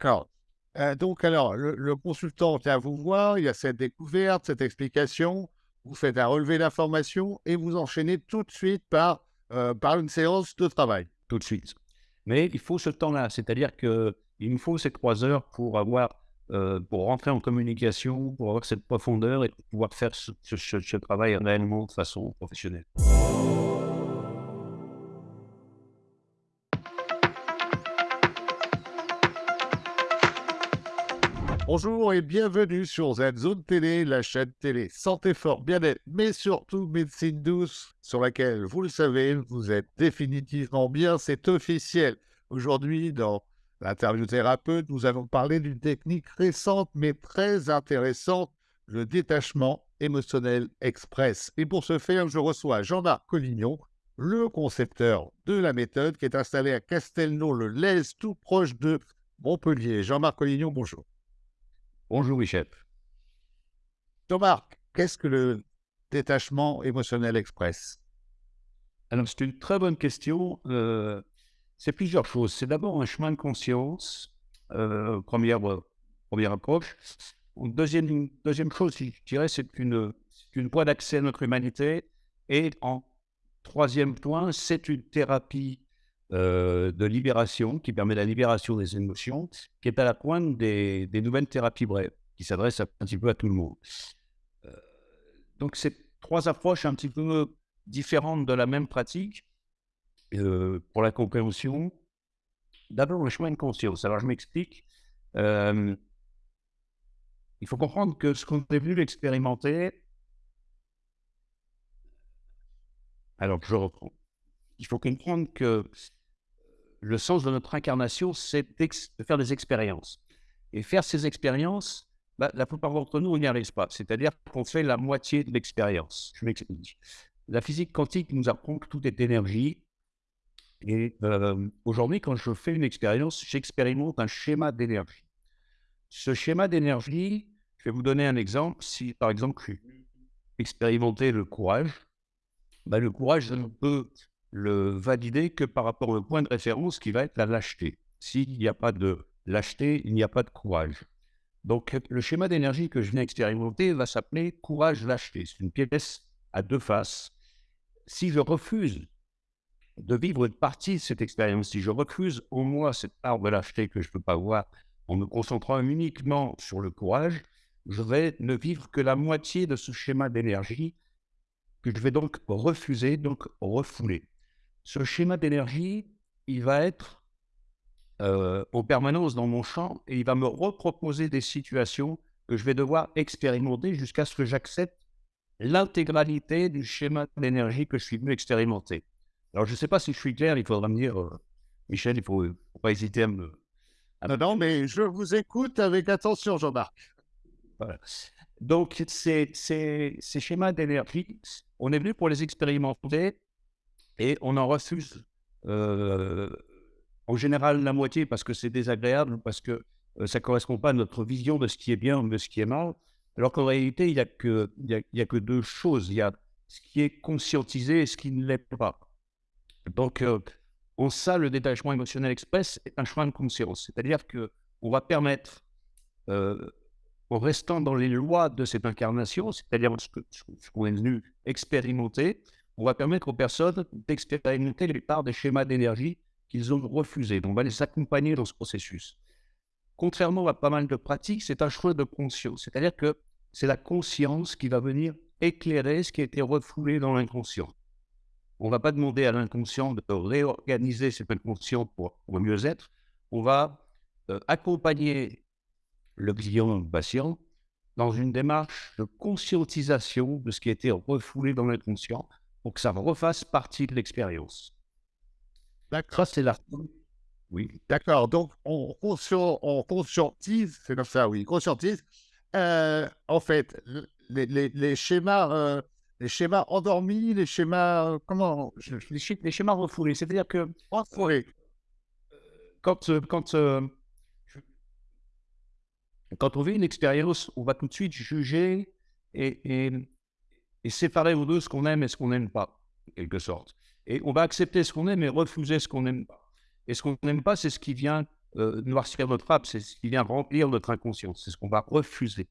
D'accord. Euh, donc alors, le le consultant vient vous voir, il y a cette découverte, cette explication, vous faites un relevé d'informations et vous enchaînez tout de suite par, heu, par une séance de travail? Tout de suite. Mais il faut ce temps-là, c'est-à-dire qu'il me faut ces 3 heures pour avoir, heu, pour rentrer en communication, pour avoir cette profondeur et pouvoir faire ce ce ce travail réellement de façon professionnelle. Bonjour et bienvenue sur ZZone Télé, la chaîne télé santé, fort, bien-être, mais surtout médecine douce, sur laquelle, vous le savez, vous êtes définitivement bien, c'est officiel. Aujourd'hui, dans l'interview thérapeute, nous allons parler d'une technique récente mais très intéressante, le détachement émotionnel express. Et pour ce faire, je reçois Jean-Marc Collignon, le concepteur de la méthode, qui est installé à Castelnau-le-Lez, tout proche de Montpellier. Jean-Marc Collignon, bonjour. Bonjour Michel. Jean-Marc, qu'est-ce que le détachement émotionnel express? Alors c'est une très bonne question, heu, c'est plusieurs choses. C'est d'abord un chemin de conscience, heu, 1re, heu, 1re approche. Deuxième deuxième chose, je dirais, c'est une, une voie d'accès à notre humanité et en 3e point, c'est une thérapie, heu, de libération qui permet la libération des émotions, qui est à la pointe des nouvelles thérapies brèves, qui s'adressent un petit peu à tout le monde. Heu, donc c'est 3 approches un petit peu différentes de la même pratique, heu, pour la compréhension. D'abord le chemin de conscience. Alors je m'explique, il faut comprendre que ce qu'on est venu expérimenter alors je reprends. Il faut comprendre que le sens de notre incarnation, c'est de faire des expériences et faire ces expériences, bah, la plupart d'entre nous, on n'y arrive pas. C'est-à-dire qu'on fait la moitié de l'expérience. Je m'explique. La physique quantique nous apprend que tout est énergie et hem, aujourd'hui, quand je fais une expérience, j'expérimente un schéma d'énergie. Ce schéma d'énergie, je vais vous donner un exemple. Si, par exemple, venu expérimenter le courage, bah, le courage, je ne peux le valider que par rapport au point de référence qui va être la lâcheté. S'il n'y a pas de lâcheté, il n'y a pas de courage. Donc le schéma d'énergie que je viens expérimenter va s'appeler courage-lâcheté. C'est une pièce à 2 faces. Si je refuse de vivre une partie de cette expérience, si je refuse en moi cette part de lâcheté que je ne peux pas voir en me concentrant uniquement sur le courage, je vais ne vivre que la moitié de ce schéma d'énergie que je vais donc refuser, donc refouler. Ce schéma d'énergie, il va être, heu, en permanence dans mon champ et il va me reproposer des situations que je vais devoir expérimenter jusqu'à ce que j'accepte l'intégralité du schéma d'énergie que je suis venu expérimenter. Alors je ne sais pas si je suis clair, il faudra me dire, heu: «Michel, il faut, faut pas hésiter à me à Non, me» non, mais je vous écoute avec attention, Jean-Marc. Voilà. Donc ces ces ces schémas d'énergie, on est venu pour les expérimenter et on en refuse, en général la moitié parce que c'est désagréable, parce que, ça correspond pas à notre vision de ce qui est bien ou de ce qui est mal. Alors qu'en réalité, il y a que y a que 2 choses. Il y a ce qui est conscientisé et ce qui ne l'est pas. Donc, heu, en ça, le détachement émotionnel express est un chemin de conscience. C'est-à-dire qu'on va permettre, en restant dans les lois de cette incarnation, c'est-à-dire ce que ce qu'on est venu expérimenter, on va permettre aux personnes d'expérimenter les parts des schémas d'énergie qu'ils ont refusés. Donc on va les accompagner dans ce processus. Contrairement à pas mal de pratiques, c'est un choix de conscience. C'est-à-dire que c'est la conscience qui va venir éclairer ce qui a été refoulé dans l'inconscient. On ne va pas demander à l'inconscient de réorganiser cet inconscient pour pour mieux être. On va, heu, accompagner le client, le patient, dans une démarche de conscientisation de ce qui a été refoulé dans l'inconscient, pour que ça refasse partie de l'expérience. D'accord. Ça, c'est la oui. D'accord, donc on conscien on conscientise, c'est comme ça, oui, conscientise, heu, en fait, les les les schémas, heu, les schémas endormis, les schémas, comment? Je Les schémas les schémas refoulés, c'est-à-dire que refoulés. quand, heu, quand, je quand on vit une expérience, on va tout de suite juger et et et séparer en 2 ce qu'on aime et ce qu'on n'aime pas, en quelque sorte. Et on va accepter ce qu'on aime et refuser ce qu'on n'aime pas. Et ce qu'on n'aime pas, c'est ce qui vient euh, noircir notre âme, c'est ce qui vient remplir notre inconscient, c'est ce qu'on va refuser.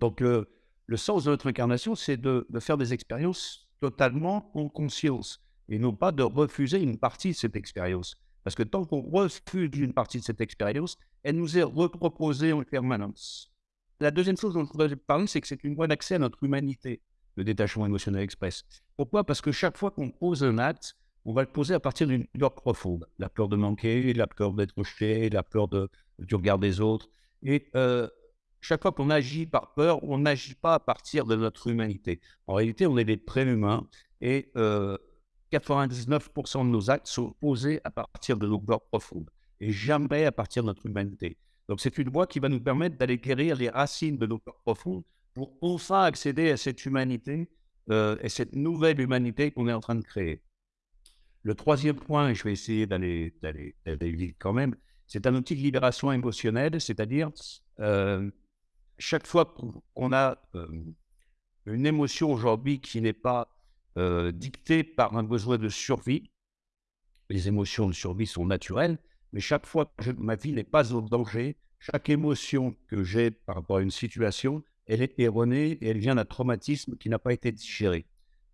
Donc, le, sens de notre incarnation, c'est de, faire des expériences totalement en conscience et non pas de refuser une partie de cette expérience. Parce que tant qu'on refuse une partie de cette expérience, elle nous est reproposée en permanence. La deuxième chose dont je voudrais parler, c'est que c'est une voie d'accès à notre humanité, le détachement émotionnel express. Pourquoi? Parce que chaque fois qu'on pose un acte, on va le poser à partir d'une peur profonde. La peur de manquer, la peur d'être rejeté, la peur du regard des autres. Et euh, chaque fois qu'on agit par peur, on n'agit pas à partir de notre humanité. En réalité, on est des préhumains et 99% euh, de nos actes sont posés à partir de nos peurs profondes et jamais à partir de notre humanité. Donc, c'est une voie qui va nous permettre d'aller guérir les racines de nos peurs profondes pour enfin accéder à cette humanité euh, et cette nouvelle humanité qu'on est en train de créer. Le troisième point, et je vais essayer d'aller vite quand même, c'est un outil de libération émotionnelle, c'est-à-dire euh, chaque fois qu'on a euh, une émotion aujourd'hui qui n'est pas dictée par un besoin de survie, les émotions de survie sont naturelles, mais chaque fois que ma vie n'est pas en danger, chaque émotion que j'ai par rapport à une situation, elle est erronée et elle vient d'un traumatisme qui n'a pas été digéré.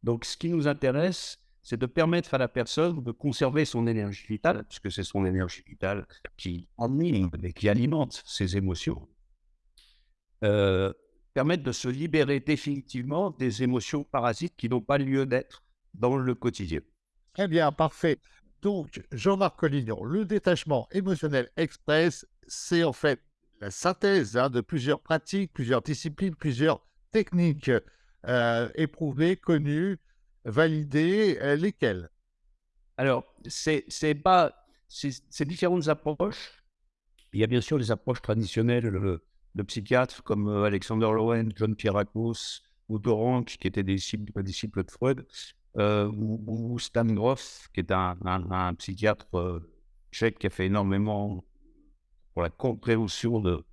Donc ce qui nous intéresse, c'est de permettre à la personne de conserver son énergie vitale, puisque c'est son énergie vitale qui anime et qui alimente ses émotions, euh, permettre de se libérer définitivement des émotions parasites qui n'ont pas lieu d'être dans le quotidien. Très bien, parfait. Donc, Jean-Marc Collignon, le détachement émotionnel express, c'est en fait la synthèse hein, de plusieurs pratiques, plusieurs disciplines, plusieurs techniques euh, éprouvées, connues, valider euh, lesquels Alors, c'est pas ces différentes approches. Il y a bien sûr les approches traditionnelles de psychiatres comme euh, Alexander Lowen, John Pierrakos ou Doran, qui étaient des disciples, de Freud, ou, Stan Grof, qui est un, psychiatre tchèque qui a fait énormément pour la compréhension de,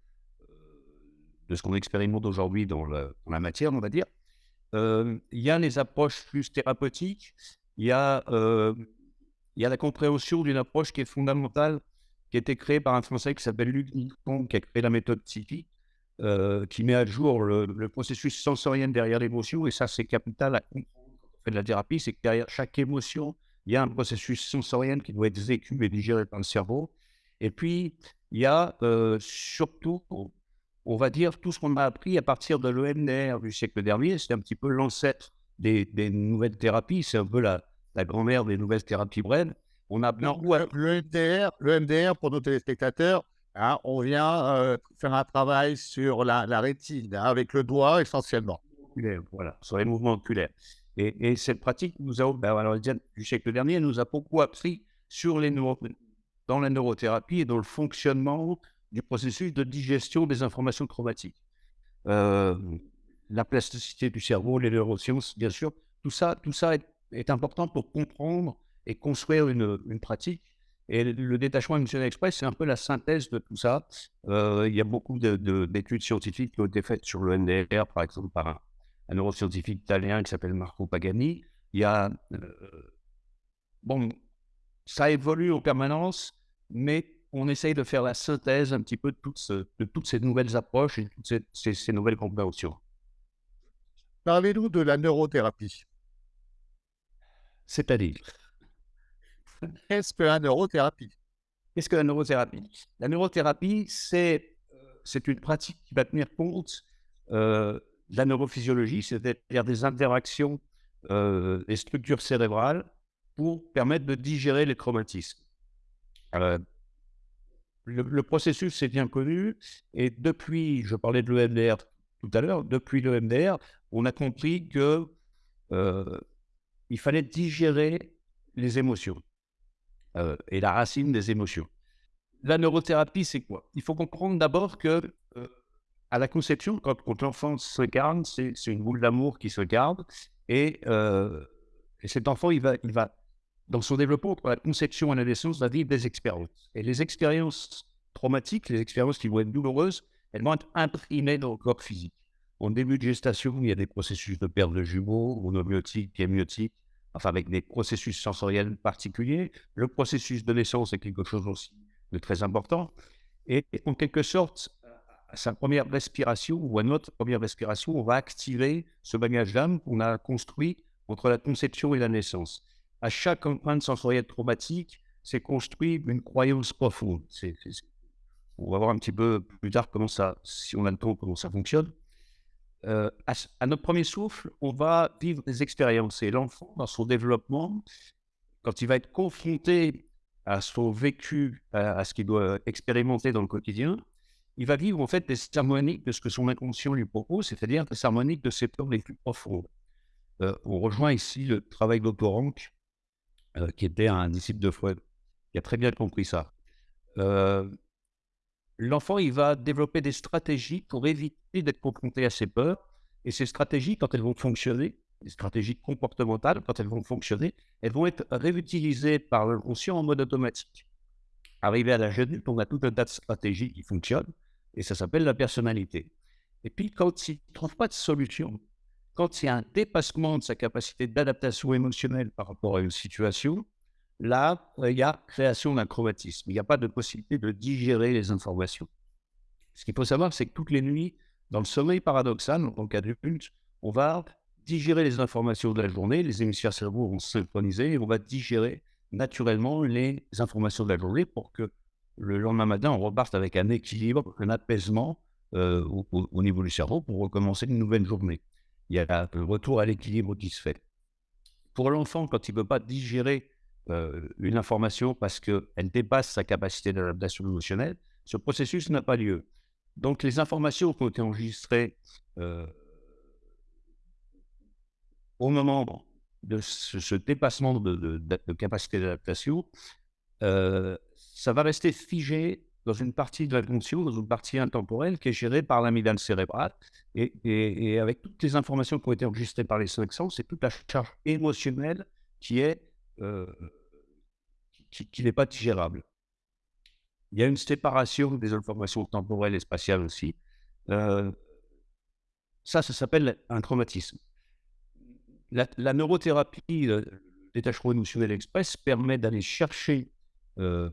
ce qu'on expérimente aujourd'hui dans, la matière, on va dire il y a les approches plus thérapeutiques, il y a, il y a la compréhension d'une approche qui est fondamentale, qui a été créée par un Français qui s'appelle Luc Nicon, qui a créé la méthode psychique, qui met à jour le, processus sensoriel derrière l'émotion, et ça c'est capital à comprendre quand on fait de la thérapie, c'est que derrière chaque émotion, il y a un processus sensoriel qui doit être vécu et digéré par le cerveau. Et puis, il y a surtout on va dire, tout ce qu'on a appris à partir de l'EMDR du siècle dernier, c'est un petit peu l'ancêtre des, nouvelles thérapies, c'est un peu la, grand-mère des nouvelles thérapies brèves. On a l'EMDR, le pour nos téléspectateurs, hein, on vient euh, faire un travail sur la, rétine, hein, avec le doigt essentiellement. Voilà, sur les mouvements oculaires. Et, cette pratique nous a, ben, alors, du siècle dernier, nous a beaucoup appris sur les dans la neurothérapie et dans le fonctionnement du processus de digestion des informations traumatiques. Euh, la plasticité du cerveau, les neurosciences, bien sûr, tout ça, tout ça est, important pour comprendre et construire une, pratique. Et le détachement émotionnel express, c'est un peu la synthèse de tout ça. Euh, il y a beaucoup d'études scientifiques qui ont été faites sur le NDR, par exemple, par un, neuroscientifique italien qui s'appelle Marco Pagani. Il y a. Euh, bon, ça évolue en permanence, mais on essaye de faire la synthèse un petit peu de toutes, de toutes ces nouvelles approches et de toutes ces, nouvelles compréhensions. Parlez-nous de la neurothérapie. C'est-à-dire? Qu'est-ce que la neurothérapie? Qu'est-ce que la neurothérapie? La neurothérapie, c'est, c'est une pratique qui va tenir compte euh, de la neurophysiologie, c'est-à-dire des interactions euh, des structures cérébrales pour permettre de digérer les traumatismes. Euh, le, processus est bien connu. Et depuis, je parlais de l'EMDR tout à l'heure, depuis l'EMDR, on a compris que euh, il fallait digérer les émotions euh, et la racine des émotions. La neurothérapie, c'est quoi? Il faut comprendre d'abord que euh, à la conception, quand, quand l'enfant se garde, c'est une boule d'amour qui se garde, et, et, cet enfant, il va dans son développement entre la conception et la naissance, va vivre des expériences. Et les expériences traumatiques, les expériences qui vont être douloureuses, elles vont être imprimées dans le corps physique. En début de gestation, il y a des processus de perte de jumeaux, monomyotiques, amniotiques, enfin avec des processus sensoriels particuliers. Le processus de naissance est quelque chose aussi de très important. Et, en quelque sorte, à sa première respiration ou à notre première respiration, on va activer ce bagage d'âme qu'on a construit entre la conception et la naissance. À chaque empreinte sensorielle traumatique, c'est construit une croyance profonde. on va voir un petit peu plus tard comment ça, si on a le temps, comment ça fonctionne. Euh, à, notre premier souffle, on va vivre des expériences. Et l'enfant, dans son développement, quand il va être confronté à son vécu, à, ce qu'il doit expérimenter dans le quotidien, il va vivre en fait des harmoniques de ce que son inconscient lui propose, c'est-à-dire des harmoniques de ses peurs les plus profondes. Euh, on rejoint ici le travail d'Autorank, euh, qui était un disciple de Freud, qui a très bien compris ça. Euh, l'enfant, il va développer des stratégies pour éviter d'être confronté à ses peurs. Et ces stratégies, quand elles vont fonctionner, les stratégies comportementales, quand elles vont fonctionner, elles vont être réutilisées par l'inconscient en mode automatique. Arrivé à la adulte, on a tout un tas de stratégies qui fonctionnent, et ça s'appelle la personnalité. Et puis, quand il ne trouve pas de solution, quand il y a un dépassement de sa capacité d'adaptation émotionnelle par rapport à une situation, là, il y a création d'un chromatisme. Il n'y a pas de possibilité de digérer les informations. Ce qu'il faut savoir, c'est que toutes les nuits, dans le sommeil paradoxal, en tant qu'adulte, on va digérer les informations de la journée, les hémisphères cerveau vont se synchroniser et on va digérer naturellement les informations de la journée pour que le lendemain matin, on reparte avec un équilibre, un apaisement euh, au, niveau du cerveau pour recommencer une nouvelle journée. Il y a un retour à l'équilibre qui se fait. Pour l'enfant, quand il ne peut pas digérer euh, une information parce qu'elle dépasse sa capacité d'adaptation émotionnelle, ce processus n'a pas lieu. Donc les informations qui ont été enregistrées euh, au moment de ce, dépassement de, capacité d'adaptation, euh, ça va rester figé dans une partie de l'inconscient, dans une partie intemporelle qui est gérée par l'amygdale cérébrale. Et, avec toutes les informations qui ont été enregistrées par les cinq sens, c'est toute la charge émotionnelle qui euh, qui, n'est pas digérable. Il y a une séparation des informations temporelles et spatiales aussi. Euh, ça, ça s'appelle un traumatisme la, neurothérapie, le détachement émotionnel express, permet d'aller chercher euh,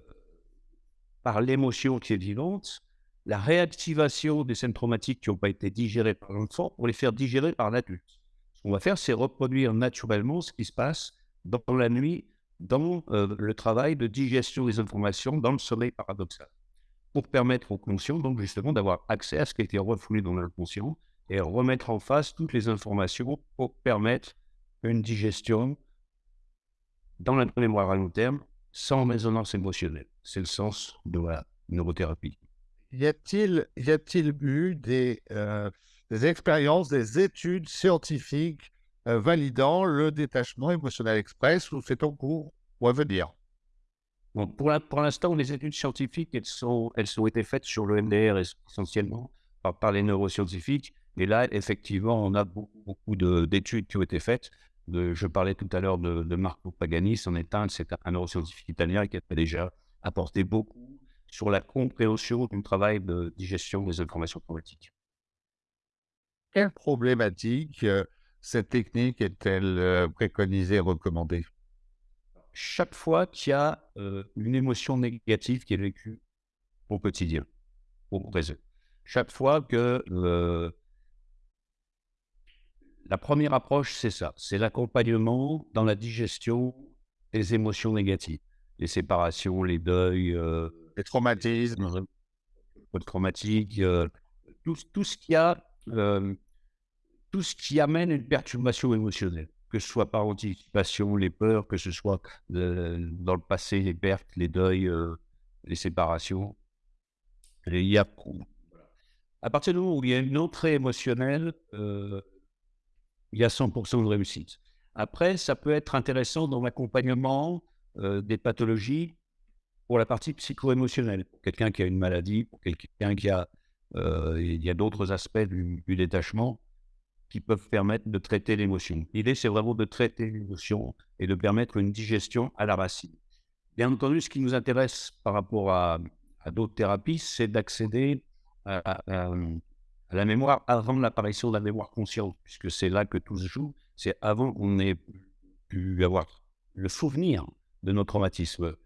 par l'émotion qui est vivante la réactivation des scènes traumatiques qui n'ont pas été digérées par l'enfant pour les faire digérer par l'adulte. Ce qu'on va faire, c'est reproduire naturellement ce qui se passe dans la nuit, dans euh, le travail de digestion des informations, dans le sommeil paradoxal, pour permettre au conscient, donc justement, d'avoir accès à ce qui a été refoulé dans l'inconscient et remettre en face toutes les informations pour permettre une digestion dans la mémoire à long terme sans résonance émotionnelle. C'est le sens de la neurothérapie. Y a-t-il y a-t-il eu des, euh, des expériences, des études scientifiques euh, validant le détachement émotionnel express ou c'est en cours ou à venir? Bon, Pour l'instant, les études scientifiques, elles, sont, elles ont été faites sur le MDR essentiellement par, par les neuroscientifiques. Et là, effectivement, on a beaucoup, beaucoup d'études qui ont été faites je parlais tout à l'heure de, Marco Pagani, c'en est un, c'est un neuroscientifique italien qui a déjà apporté beaucoup sur la compréhension du travail de digestion des informations traumatiques. Quelle problématique euh, cette technique est-elle euh, préconisée et recommandée? Chaque fois qu'il y a euh, une émotion négative qui est vécue au quotidien, au présent, chaque fois que la première approche, c'est ça, c'est l'accompagnement dans la digestion des émotions négatives, les séparations, les deuils, euh, les traumatismes, les traumatiques, euh, tout, ce qui a, euh, tout ce qui amène une perturbation émotionnelle, que ce soit par anticipation, les peurs, que ce soit dans le passé, les pertes, les deuils, les séparations. il y a, à partir du moment où il y a une entrée émotionnelle, il y a 100% de réussite. Après, ça peut être intéressant dans l'accompagnement euh, des pathologies pour la partie psycho-émotionnelle. Pour quelqu'un qui a une maladie, pour quelqu'un qui a... Euh, il y a d'autres aspects du, détachement qui peuvent permettre de traiter l'émotion. L'idée, c'est vraiment de traiter l'émotion et de permettre une digestion à la racine. Bien entendu, ce qui nous intéresse par rapport à, d'autres thérapies, c'est d'accéder à, à la mémoire avant l'apparition de la mémoire consciente, puisque c'est là que tout se joue. C'est avant qu'on ait pu avoir le souvenir de nos traumatismes.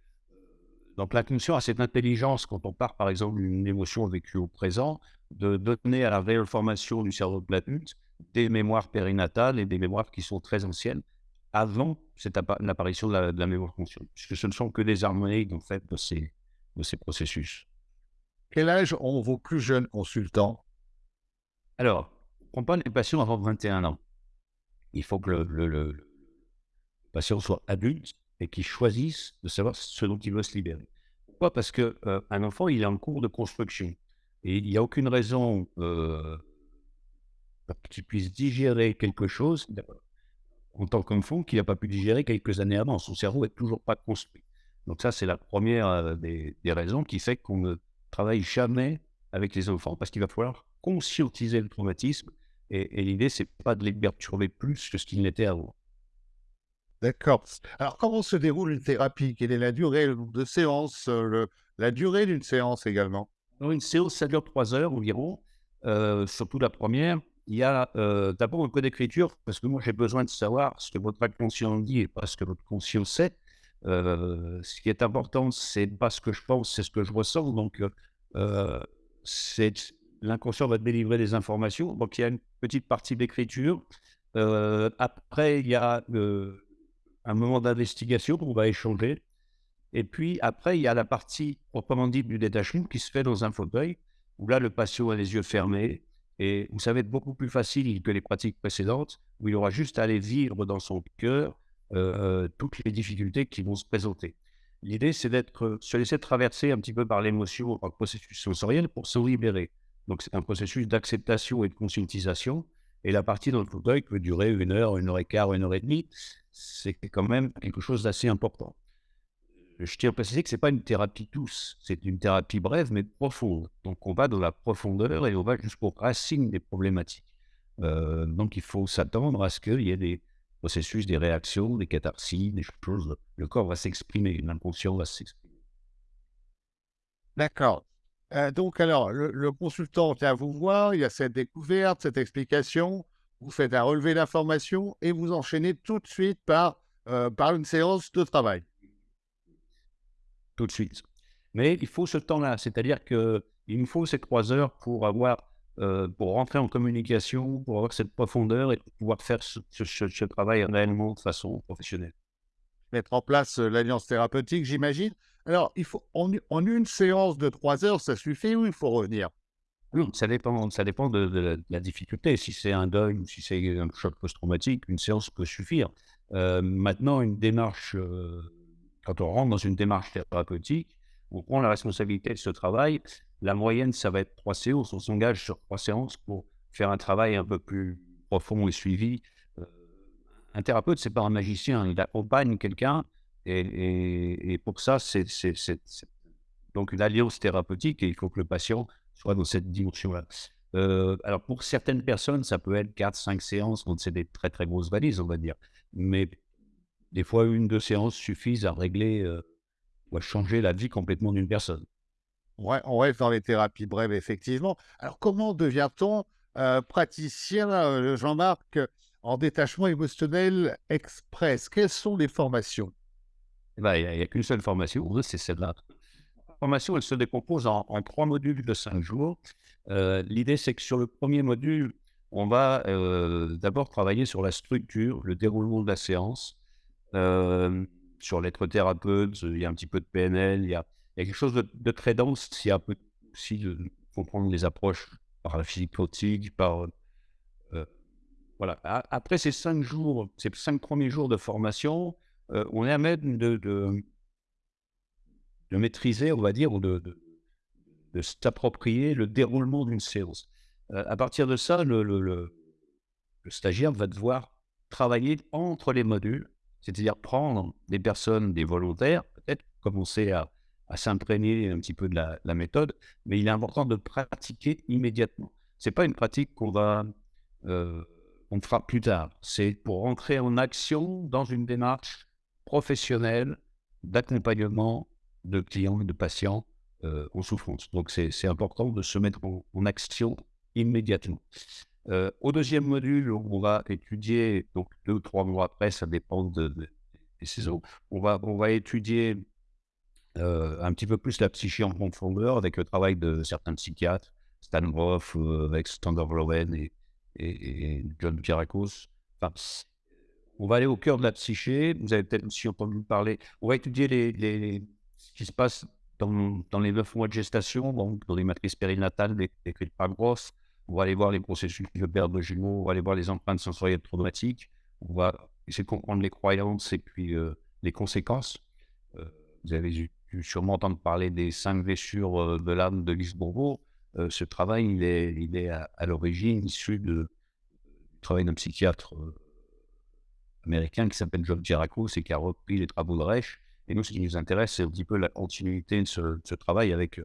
Donc l'inconscient a cette intelligence, quand on part par exemple d'une émotion vécue au présent, de donner à la réelle formation du cerveau de l'adulte des mémoires périnatales et des mémoires qui sont très anciennes avant l'apparition de, la, mémoire consciente, puisque ce ne sont que des harmoniques en fait, de, ces, de ces processus. Quel âge ont vos plus jeunes consultants? Alors, on pas les patients avant 21 ans. Il faut que le, patient soit adulte et qu'il choisisse de savoir ce dont il veut se libérer. Pourquoi? Parce qu'un euh, enfant, il est en cours de construction. Et il n'y a aucune raison euh, qu'il puisse digérer quelque chose en tant qu'enfant qu'il n'a pas pu digérer quelques années avant. Son cerveau n'est toujours pas construit. Donc ça, c'est la première euh, des, raisons qui fait qu'on ne travaille jamais avec les enfants, parce qu'il va falloir conscientiser le traumatisme. Et, et l'idée, c'est pas de les perturber plus que ce qu'ils n'étaient avant. D'accord. Alors, comment se déroule une thérapie? Quelle est la durée, de séances, euh, la durée d'une séance également? Une séance, ça dure trois heures environ, euh, surtout la première il y a euh, d'abord un peu d'écriture, parce que moi j'ai besoin de savoir ce que votre inconscient dit et pas ce que votre conscient sait. Euh, ce qui est important, c'est pas ce que je pense, c'est ce que je ressens. Donc, c'est l'inconscient va délivrer des informations. Donc, il y a une petite partie d'écriture. après, il y a un moment d'investigation où on va échanger. Et puis, après, il y a la partie proprement dite du détachement qui se fait dans un fauteuil, où là, le patient a les yeux fermés, et vous savez, beaucoup plus facile que les pratiques précédentes, où il aura juste à aller vivre dans son cœur euh, toutes les difficultés qui vont se présenter. L'idée, c'est d'être, se laisser traverser un petit peu par l'émotion, par le processus sensoriel pour se libérer. Donc, c'est un processus d'acceptation et de conscientisation. Et la partie dans le fauteuil peut durer une heure, une heure et quart, une heure et demie. C'est quand même quelque chose d'assez important je tiens à préciser que ce n'est pas une thérapie douce, c'est une thérapie brève mais profonde. Donc on va dans la profondeur et on va jusqu'aux racines des problématiques. Euh, donc il faut s'attendre à ce qu'il y ait des processus, des réactions, des catharsis, des choses. Le corps va s'exprimer, l'inconscient va s'exprimer. D'accord. Euh, donc alors, le, consultant vient vous voir, il y a cette découverte, cette explication, vous faites un relevé d'informations et vous enchaînez tout de suite par, euh, par une séance de travail tout de suite. Mais il faut ce temps-là, c'est-à-dire qu'il nous faut ces trois heures pour avoir, euh, pour rentrer en communication, pour avoir cette profondeur et pouvoir faire ce, travail réellement de façon professionnelle. Mettre en place euh, l'alliance thérapeutique, j'imagine. Alors, il faut en, une séance de trois heures, ça suffit ou il faut revenir? Ça dépend, ça dépend de, la, difficulté. Si c'est un deuil ou si c'est un choc post-traumatique, une séance peut suffire. Euh, maintenant, une démarche quand on rentre dans une démarche thérapeutique, on prend la responsabilité de ce travail. La moyenne, ça va être trois séances. On s'engage sur trois séances pour faire un travail un peu plus profond et suivi. Un thérapeute, c'est pas un magicien. Il accompagne quelqu'un et, pour ça, c'est donc une alliance thérapeutique et il faut que le patient soit dans cette dimension-là. Euh, alors pour certaines personnes, ça peut être 4-5 séances, donc c'est des très très grosses valises, on va dire. Mais des fois, une, deux séances suffisent à régler euh, ou à changer la vie complètement d'une personne. Ouais, on reste dans les thérapies brèves, effectivement. Alors, comment devient-on euh, praticien, euh, Jean-Marc, en détachement émotionnel express Quelles sont les formations? Eh ben, Il n'y a, qu'une seule formation, c'est celle-là. La formation, elle se décompose en, trois modules de cinq jours. L'idée, c'est que sur le premier module, on va d'abord travailler sur la structure, le déroulement de la séance, sur l'être thérapeute, il y a un petit peu de PNL, il y a, quelque chose de, très dense. Il y a un peu aussi de comprendre les approches par la physique quantique, par. Voilà. Après ces cinq jours, ces cinq premiers jours de formation, on est à même de, de, maîtriser, on va dire, ou de, de, s'approprier le déroulement d'une séance. à partir de ça, le, le, stagiaire va devoir travailler entre les modules c'est-à-dire prendre des personnes, des volontaires, peut-être commencer à, s'imprégner un petit peu de la, méthode, mais il est important de pratiquer immédiatement. Ce n'est pas une pratique qu'on va, euh, on fera plus tard. C'est pour entrer en action dans une démarche professionnelle d'accompagnement de clients et de patients euh, en souffrance. Donc c'est important de se mettre en action immédiatement. Euh, au deuxième module, on va étudier, donc deux ou trois mois après, ça dépend de, des saisons, on va, on va étudier un petit peu plus la psyché en profondeur avec le travail de certains psychiatres, Stan avec Standard Lowen et, et, John Pierakos. Enfin, on va aller au cœur de la psyché. Vous avez peut-être aussi entendu parler. On va étudier les, ce qui se passe dans, dans, les neuf mois de gestation, donc dans les matrices périnatales décrites par Groff. On va aller voir les processus de perte de jumeaux, on va aller voir les empreintes sensorielles traumatiques, on va essayer de comprendre les croyances et puis euh, les conséquences. Euh, vous avez sûrement entendre parler des cinq blessures euh, de l'âme de Lise Bourbeau. Ce travail, il est, à, l'origine issu du travail d'un psychiatre américain qui s'appelle John Giraco, et qui a repris les travaux de Reich. Et nous, ce qui nous intéresse, c'est un petit peu la continuité de ce, travail avec une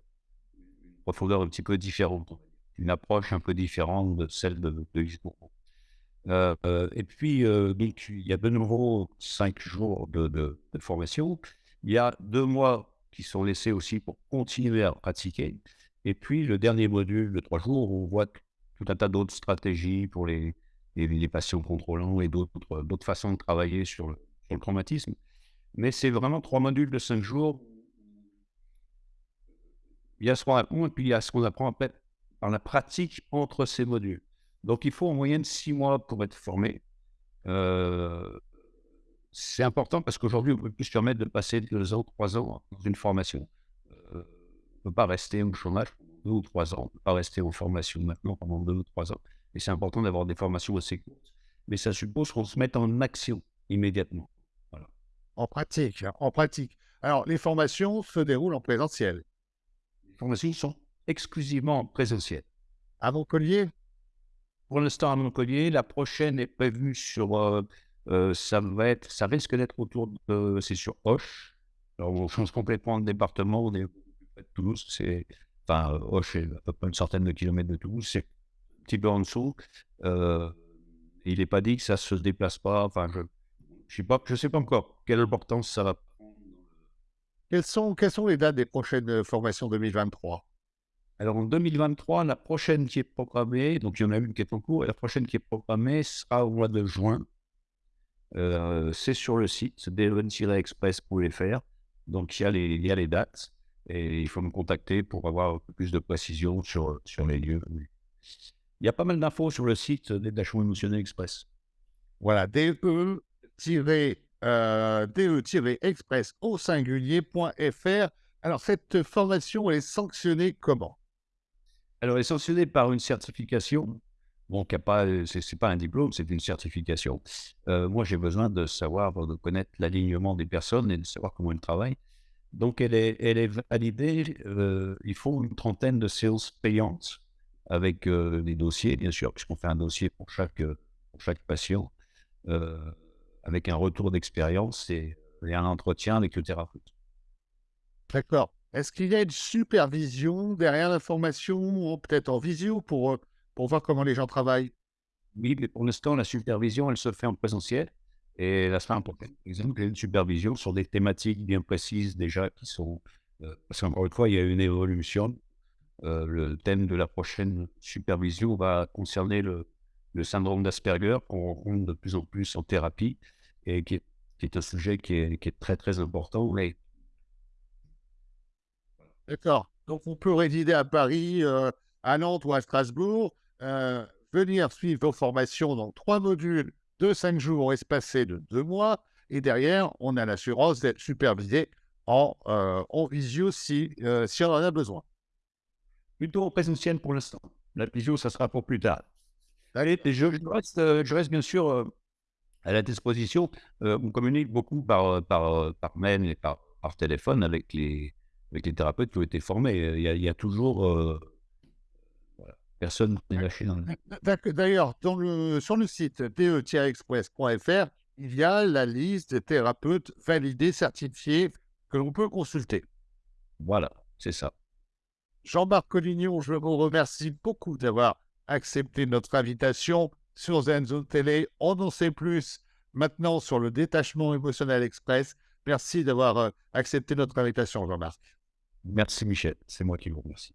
profondeur un petit peu différente, une approche un peu différente de celle de, de. Euh, euh, et puis, euh, il y a de nouveau cinq jours de, formation. Il y a deux mois qui sont laissés aussi pour continuer à pratiquer. Et puis, le dernier module de trois jours, on voit tout un tas d'autres stratégies pour les, les, patients contrôlants et d'autres façons de travailler sur le, sur le traumatisme. Mais c'est vraiment trois modules de cinq jours. Il y a ce qu'on apprend et puis il y a ce qu'on apprend par la pratique entre ces modules. Donc, il faut en moyenne six mois pour être formé. Euh, c'est important parce qu'aujourd'hui, on peut plus se permettre de passer deux ans, trois ans dans une formation. Euh, ne peut pas rester au chômage pendant deux ou trois ans. On ne peut pas rester en formation maintenant pendant deux ou trois ans. Et c'est important d'avoir des formations assez courtes. Mais ça suppose qu'on se mette en action immédiatement. En pratique, hein, en pratique. Alors, les formations se déroulent en présentiel. Les formations sont exclusivement en présentiel. À Montpellier? Pour l'instant à Montpellier. La prochaine est prévue sur. Euh, euh, ça, va être, ça risque d'être autour de. C'est sur Hoche. Alors, on change complètement de département. On est Toulouse. C'est, enfin, est à peu près une centaine de kilomètres de Toulouse. C'est un petit peu en dessous. Euh, il n'est pas dit que ça ne se déplace pas. Enfin, je ne sais, je sais pas encore quelle importance ça va prendre. Quelles sont, quelles sont les dates des prochaines formations 2023 alors en 2023, la prochaine qui est programmée, donc il y en a une qui est en cours, et la prochaine qui est programmée sera au mois de juin. Euh, c'est sur le site delon-express.fr. Donc il y, a les, il y a les dates et il faut me contacter pour avoir plus de précision sur, sur les lieux. Il y a pas mal d'infos sur le site des Détachement Émotionnel Express. Voilà, de-express euh, au singulier.fr. Alors cette formation, est sanctionnée comment alors, elle est sanctionnée par une certification. Bon, c'est, n'est pas un diplôme, c'est une certification. Euh, moi, j'ai besoin de savoir, de connaître l'alignement des personnes et de savoir comment elles travaillent. Donc, elle est, elle est validée. Euh, il faut une trentaine de séances payantes avec euh, des dossiers, bien sûr, puisqu'on fait un dossier pour chaque, pour chaque patient, avec un retour d'expérience et, et un entretien avec le thérapeute. D'accord. Est-ce qu'il y a une supervision derrière la formation, peut-être en visio, pour, euh, pour voir comment les gens travaillent? Oui, mais pour l'instant, la supervision, elle se fait en présentiel. Et là, c'est important. Par exemple, une supervision sur des thématiques bien précises déjà qui sont. Euh, parce qu'encore une fois, il y a une évolution. Euh, le thème de la prochaine supervision va concerner le, le syndrome d'Asperger qu'on rencontre de plus en plus en thérapie et qui est, qui est un sujet qui est, qui est, très très important. Mais D'accord. Donc, on peut résider à Paris, euh, à Nantes ou à Strasbourg, euh, venir suivre vos formations dans trois modules de cinq jours espacés de deux mois. Et derrière, on a l'assurance d'être supervisé en, euh, en visio si, si on en a besoin. Plutôt en présentiel pour l'instant. La visio, ça sera pour plus tard. Allez, je, reste, bien sûr à la disposition. on communique beaucoup par, par, par mail et par, par téléphone avec les, avec les thérapeutes qui ont été formés. Il y a, toujours. Personne n'est lâché dans le. D'ailleurs, sur le site de-express.fr, il y a la liste des thérapeutes validés, certifiés, que l'on peut consulter. Voilà, c'est ça. Jean-Marc Collignon, je vous remercie beaucoup d'avoir accepté notre invitation sur Zenzo Télé. On en sait plus maintenant sur le détachement émotionnel express. Merci d'avoir euh, accepté notre invitation, Jean-Marc. Merci Michel, c'est moi qui vous remercie.